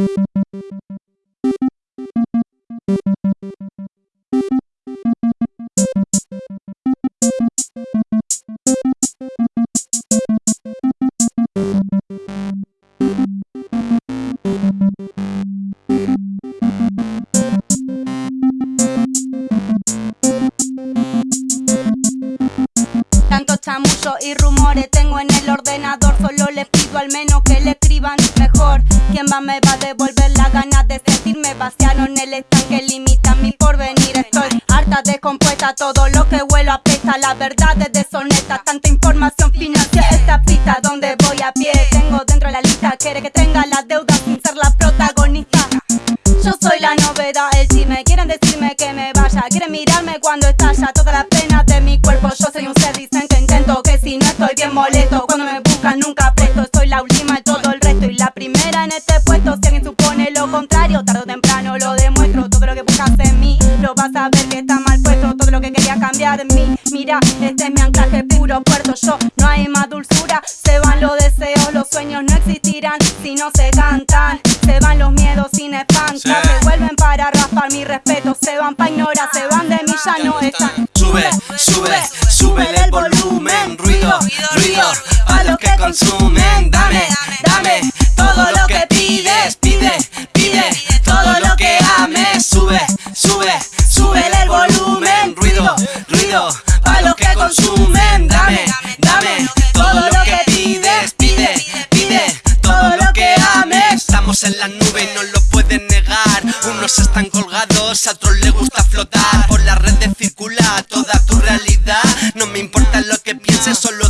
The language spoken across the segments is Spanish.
you chamullo y rumores tengo en el ordenador. Solo les pido al menos que le escriban mejor. ¿Quién va me va a devolver las ganas de sentirme? Vaciaron el estanque, limita mi porvenir. Estoy harta, descompuesta, todo lo que vuelo apesta. La verdad es deshonesta, tanta información financiera. Esta pista donde voy a pie Tengo dentro la lista, quiere que tenga la deuda sin ser la protagonista. Yo soy la novedad, el chisme Quieren decirme que me vaya. Quieren mirarme cuando estalla Toda la pena estoy bien molesto. Cuando me buscan nunca presto. Soy la última de todo el resto Y la primera en este puesto. Si alguien supone lo contrario Tarde o temprano lo demuestro. Todo lo que buscas en mí Lo vas a ver que está mal puesto. Todo lo que quería cambiar en mí Mira, este es mi anclaje puro puerto. Yo no hay más dulzura. Se van los deseos Los sueños no existirán Si no se cantan. Se van los miedos sin espantar. Se vuelven para raspar mi respeto. Se van pa' ignorar Se van de mí ya no están. Sube, sube, Ruido, ruido, a los que consumen. Dame, dame, todo lo que pides Pide, pide, todo lo que ames. Sube, sube, sube el volumen. Ruido, ruido, a los que consumen. Dame, dame, todo lo que pides Pide, pide, todo lo que ames. Estamos en la nube y no lo pueden negar. Unos están colgados, a otros les gusta flotar. Por la red de circula toda tu realidad. No me importa lo que pienses, solo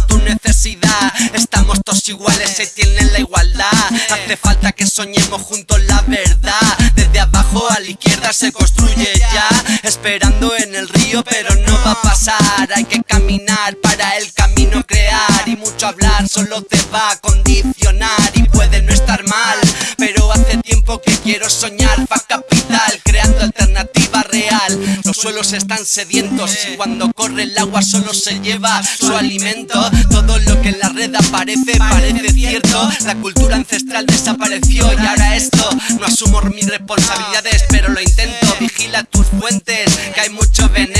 Estamos todos iguales, se tienen la igualdad. Hace falta que soñemos juntos la verdad. Desde abajo a la izquierda se construye ya. Esperando en el río pero no va a pasar. Hay que caminar para el camino crear. Y mucho hablar solo te va a condicionar. Y puede no estar mal, pero hace tiempo que quiero soñar. Pa' capital, creando Los suelos están sedientos y cuando corre el agua solo se lleva su alimento. Todo lo que en la red aparece parece cierto. La cultura ancestral desapareció y ahora esto No asumo mis responsabilidades pero lo intento. Vigila tus fuentes que hay mucho veneno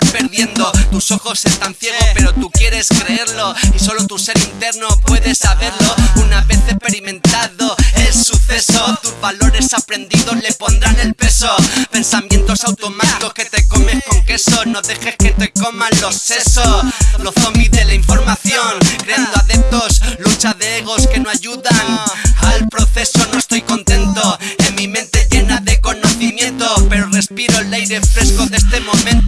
perdiendo. Tus ojos están ciegos pero tú quieres creerlo. Y solo tu ser interno puede saberlo. Una vez experimentado el suceso Tus valores aprendidos le pondrán el peso. Pensamientos automáticos que te comes con queso. No dejes que te coman los sesos. Los zombies de la información Creando adeptos, lucha de egos que no ayudan Al proceso. No estoy contento. En mi mente llena de conocimiento Pero respiro el aire fresco de este momento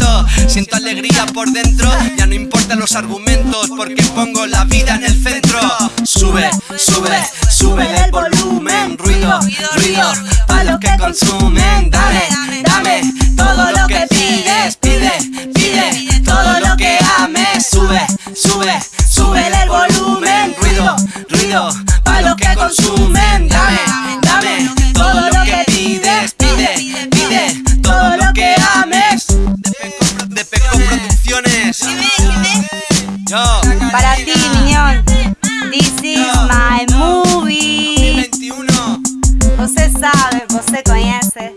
Por dentro. Ya no importan los argumentos Porque pongo la vida en el centro. Sube, sube, sube el volumen. Ruido, ruido, pa' los que consumen. Dame, dame, todo lo que pides Pide, pide, todo lo que ames. Sube, sube, sube el volumen. Ruido, ruido, pa' los que consumen Para ti, miñón. This is my movie. 2021 Você sabe, você conhece